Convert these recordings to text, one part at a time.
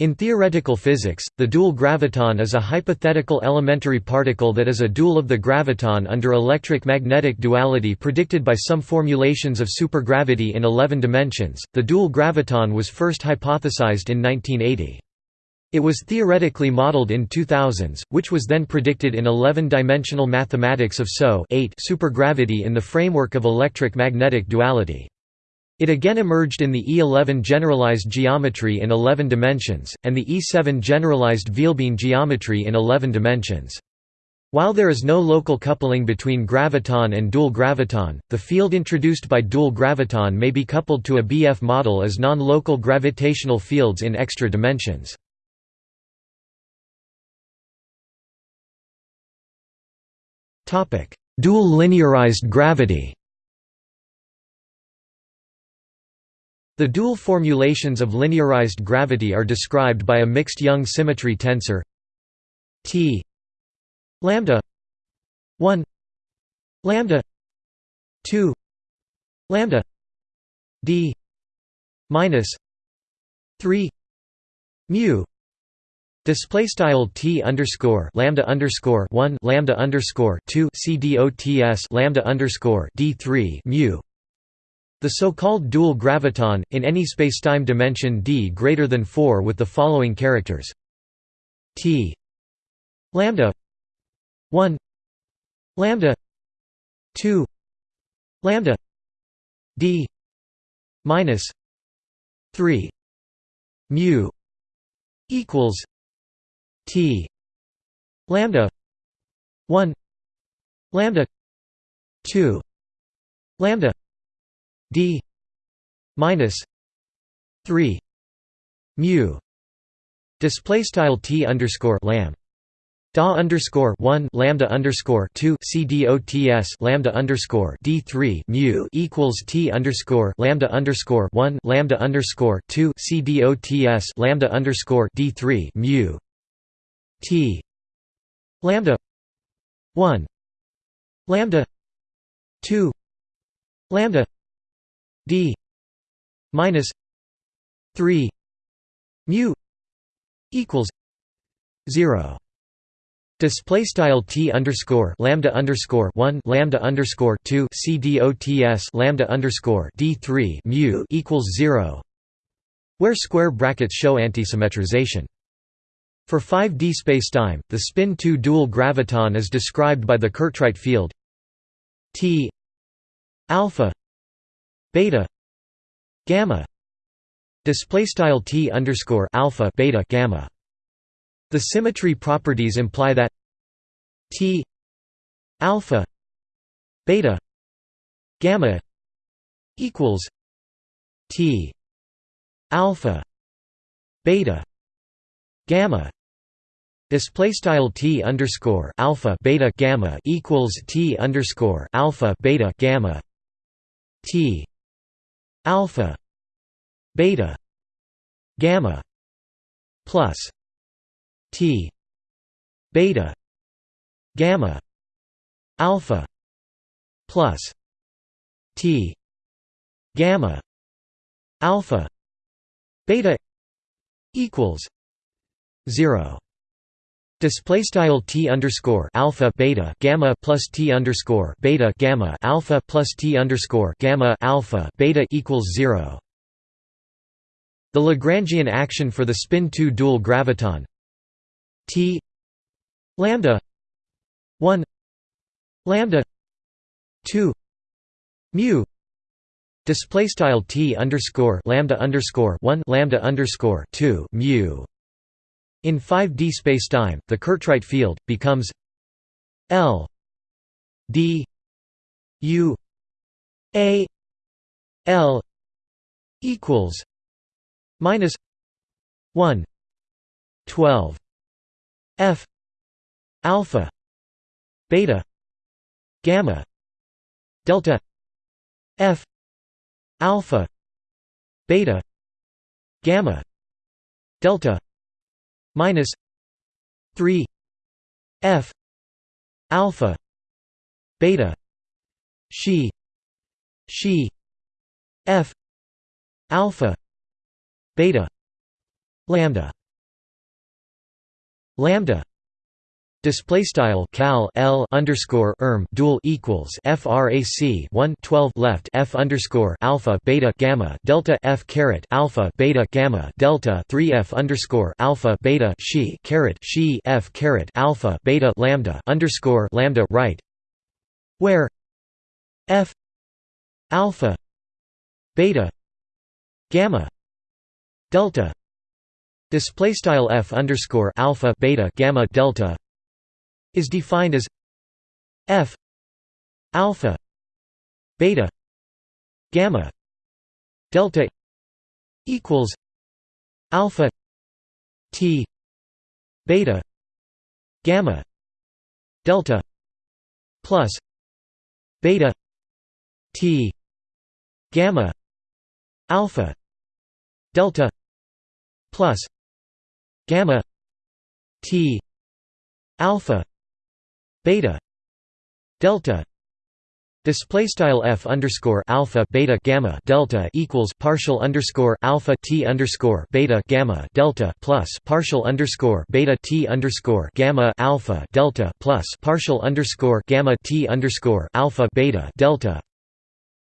In theoretical physics, the dual graviton is a hypothetical elementary particle that is a dual of the graviton under electric-magnetic duality predicted by some formulations of supergravity in 11 dimensions. The dual graviton was first hypothesized in 1980. It was theoretically modeled in 2000s, which was then predicted in 11-dimensional mathematics of SO supergravity in the framework of electric-magnetic duality. It again emerged in the E11 generalized geometry in 11 dimensions, and the E7 generalized vielbein geometry in 11 dimensions. While there is no local coupling between graviton and dual graviton, the field introduced by dual graviton may be coupled to a BF model as non-local gravitational fields in extra dimensions. Dual linearized gravity The dual formulations of linearized gravity are described by a mixed Young symmetry tensor T lambda 1 lambda 2 lambda d minus 3 mu. Display style t underscore lambda underscore one lambda underscore two c dots lambda underscore d three mu the so-called dual graviton, in any spacetime dimension d greater than 4 with the following characters. T lambda 1 lambda 2 lambda d minus 3 mu equals t lambda 1 lambda 2 lambda d minus 3 mu display style t underscore lam. Da underscore 1 lambda underscore 2 c dots lambda underscore d 3 mu equals t underscore lambda underscore 1 lambda underscore 2 c dots lambda underscore d 3 mu t lambda 1 lambda 2 lambda d minus 3 mu equals 0 Display style t underscore lambda underscore one lambda underscore two c dots lambda underscore d three mu equals zero, where square brackets show antisymmetrization. For 5D spacetime, the spin 2 dual graviton is described by the Curtright field T alpha beta gamma display style t underscore alpha beta gamma. The symmetry properties imply that t alpha beta gamma equals t alpha beta gamma display style t underscore alpha beta gamma equals t underscore alpha beta gamma t alpha beta gamma plus t beta gamma alpha plus t gamma alpha beta equals 0 Display style t underscore alpha beta gamma plus t underscore beta gamma alpha plus t underscore gamma alpha beta equals zero. The Lagrangian action for the spin 2 dual graviton. T lambda 1 lambda 2 mu. Display style t underscore lambda underscore 1 lambda underscore 2 mu in 5D spacetime, the Curtright field becomes L D U A L equals minus 1 12 F alpha beta gamma delta F alpha beta gamma delta minus 3 f alpha beta she she f alpha beta lambda. Lambda display style cal l underscore erm dual equals frac 1 12 left f underscore alpha beta gamma delta f caret alpha beta gamma delta 3 f underscore alpha beta she caret she f caret alpha beta lambda underscore lambda right. Where f alpha beta gamma delta display style f underscore alpha beta gamma delta is defined as f alpha beta gamma delta equals alpha t beta gamma delta plus beta t gamma alpha delta plus gamma t alpha beta delta Display style f underscore alpha beta gamma delta equals partial underscore alpha t underscore beta gamma delta plus partial underscore beta t underscore gamma alpha delta plus partial underscore gamma t underscore alpha beta delta,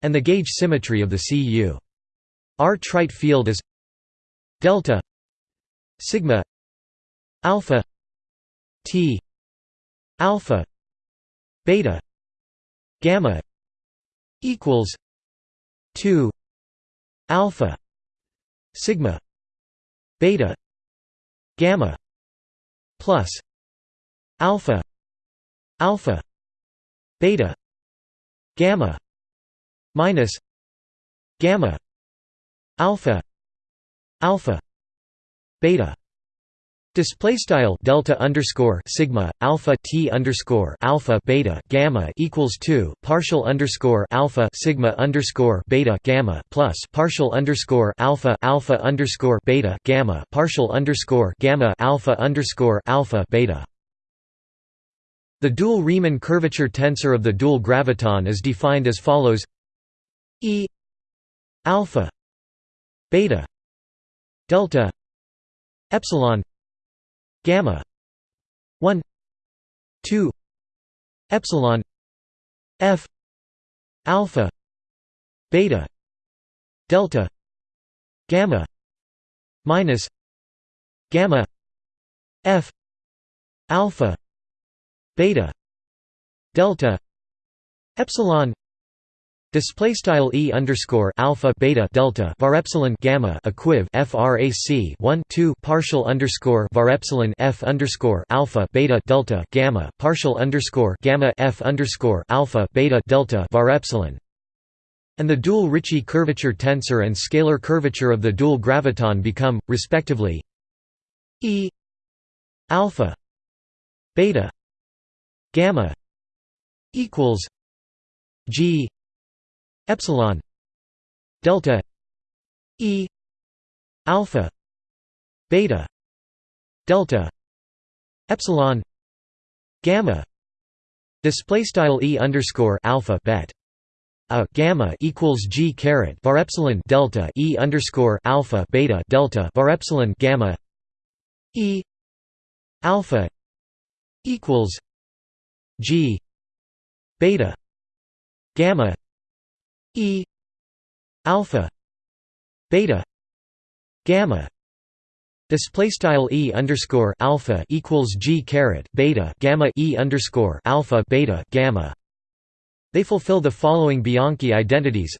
and the gauge symmetry of the Cu. R trite field is delta sigma alpha t alpha beta gamma equals 2 alpha sigma beta gamma plus alpha alpha beta gamma minus gamma alpha alpha beta Display style delta underscore sigma alpha t underscore alpha beta gamma equals two partial underscore alpha sigma underscore beta gamma plus partial underscore alpha alpha underscore beta gamma partial underscore gamma alpha underscore alpha beta. The dual Riemann curvature tensor of the dual graviton is defined as follows: E alpha beta delta epsilon gamma 1 2 epsilon f alpha beta delta gamma minus gamma f alpha beta delta epsilon Display style e underscore alpha beta delta var epsilon gamma equiv frac 1 2 partial underscore var epsilon f underscore alpha beta delta gamma partial underscore gamma f underscore alpha beta delta var epsilon. And the dual Ricci curvature tensor and scalar curvature of the dual graviton become, respectively, E alpha beta gamma equals G epsilon delta e alpha beta delta epsilon gamma. Display style e underscore alpha bet. A gamma equals g caret var epsilon delta e underscore alpha beta delta var epsilon gamma. E alpha equals g beta gamma E alpha beta gamma. Display style E underscore alpha equals G caret beta gamma E underscore alpha beta gamma. They fulfill the following Bianchi identities.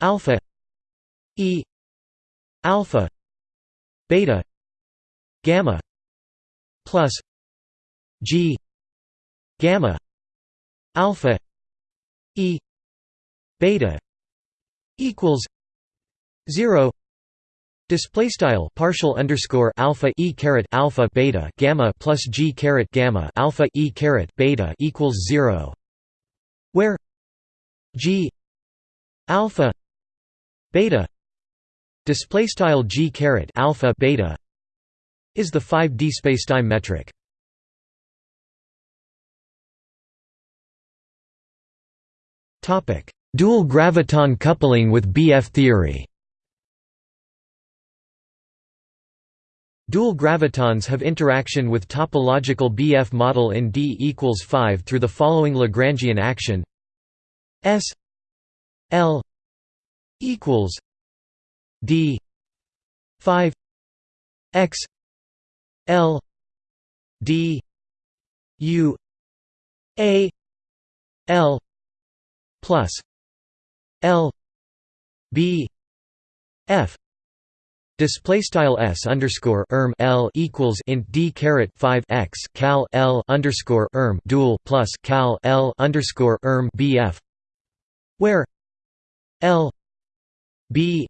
Alpha E alpha beta gamma plus G gamma alpha E beta equals 0 display style partial underscore alpha e caret alpha beta gamma plus g caret gamma alpha e caret beta equals 0 where g alpha beta display style g caret alpha beta is the 5d spacetime metric. Topic Dual graviton coupling with BF theory. Dual gravitons have interaction with topological BF model in D equals 5 through the following Lagrangian action. S L equals D 5 X L D U A L plus L B F Display style s underscore erm l equals int d caret five x cal l underscore erm dual plus cal l underscore erm bf, where l b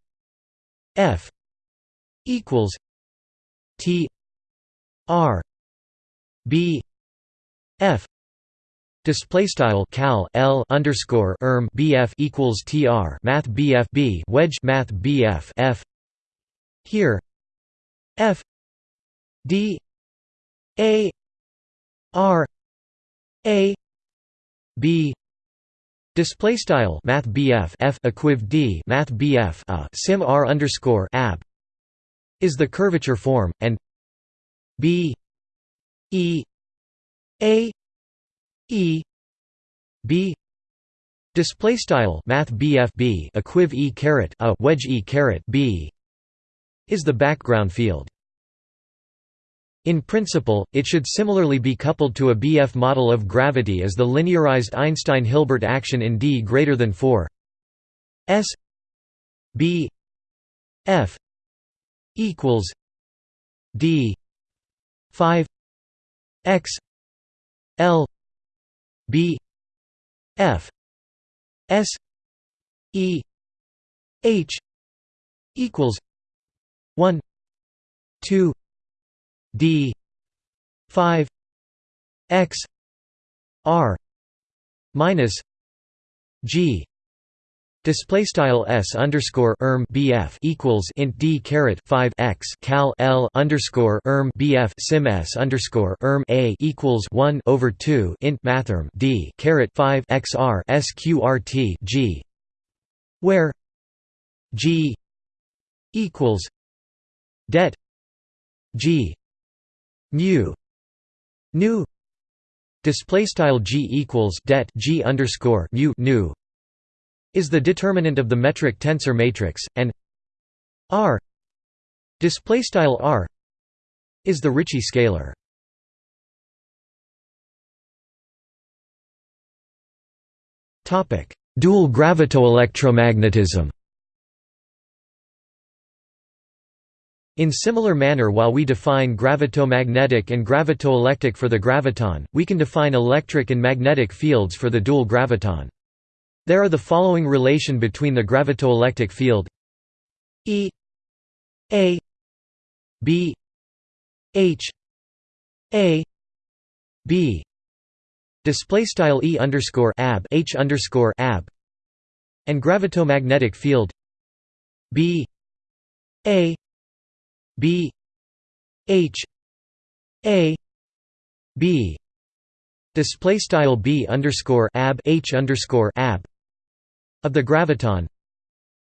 f equals t r b f Display style cal l underscore erm bf equals tr math bf b wedge math bf f. Here, f d a r a b display style math bf f equiv d math bf a sim r underscore ab is the curvature form and b e a E B display style math BF B equiv E caret a wedge E caret B is the background field. In principle, it should similarly be coupled to a BF model of gravity as the linearized Einstein-Hilbert action in D greater than 4 S B F equals D 5 X L B F S E H equals one two D five X R minus G Display style s underscore erm bf equals int d caret five x cal l underscore erm bf sim s underscore erm a equals one over two int mathrm d caret five xr sqrt g, where g equals det g mu nu. Display style g equals det g underscore mu nu is the determinant of the metric tensor matrix, and R display style R is the Ricci scalar. Topic: Dual gravitoelectromagnetism. In similar manner while we define gravitomagnetic and gravitoelectric for the graviton, we can define electric and magnetic fields for the dual graviton. There are the following relation between the gravitoelectric field. E A B H A B. Display style E underscore ab H underscore ab. And gravitomagnetic field. B A B H A B. Display style B underscore ab H underscore ab of the graviton.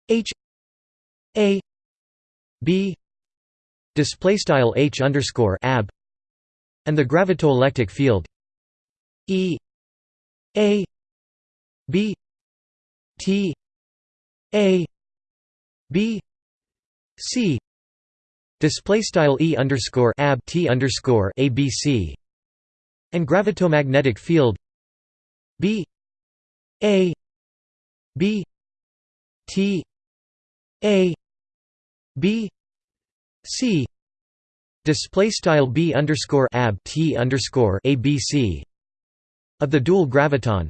H A B display style H underscore ab and the gravitoelectric field E A B T A B C display style E underscore ab T underscore ABC and gravitomagnetic field B A B T A B C display style B underscore ab T underscore ABC of the dual graviton.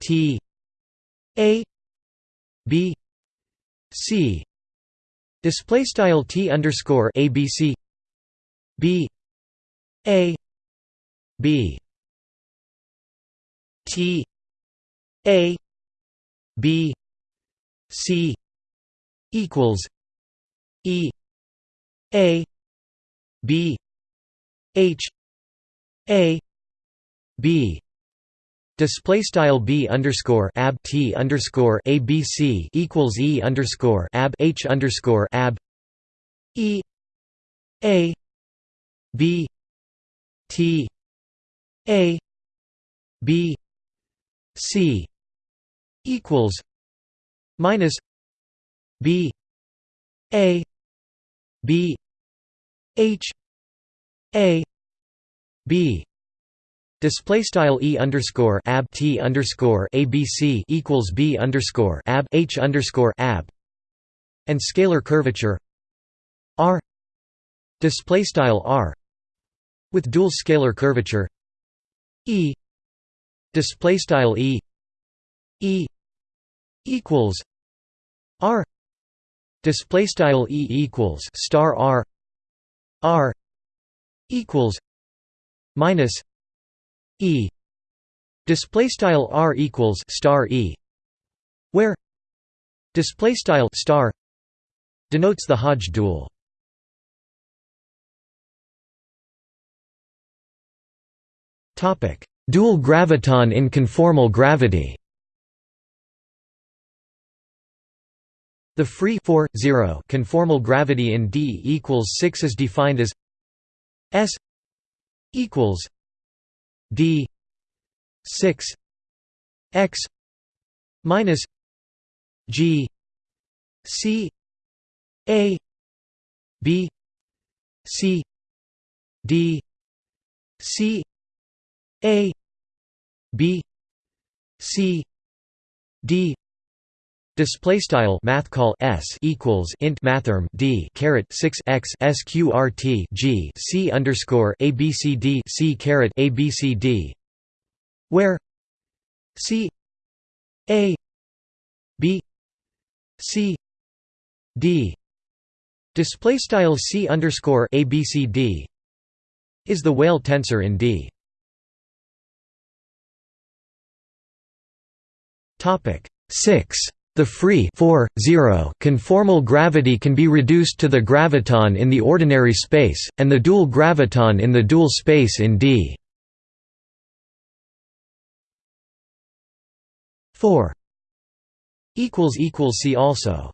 T A B C display style T underscore ABC B A B T A B C equals E A B H A B. Display style b underscore ab t underscore abc equals e underscore ab h underscore ab e A B T A B C equals minus B A B H A B. Display style e underscore ab t underscore abc equals b underscore ab h underscore ab, and scalar curvature r. Display style r. With dual scalar curvature e. Display style e e equals r display style e equals star r r equals minus e display style r equals star e where display style star denotes the Hodge dual. Topic dual graviton in conformal gravity The free 4, 0 conformal gravity in D equals 6 is defined as S equals D six X minus G C A B C D C A B C D Display style math call s equals int mathrm d caret six x sqrt g c underscore abcd c caret abcd, where c a b c d display style c underscore abcd is the Weyl tensor in D. Topic six the free 4, 0 conformal gravity can be reduced to the graviton in the ordinary space, and the dual graviton in the dual space in D. 4 See also